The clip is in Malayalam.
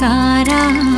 കാരാ.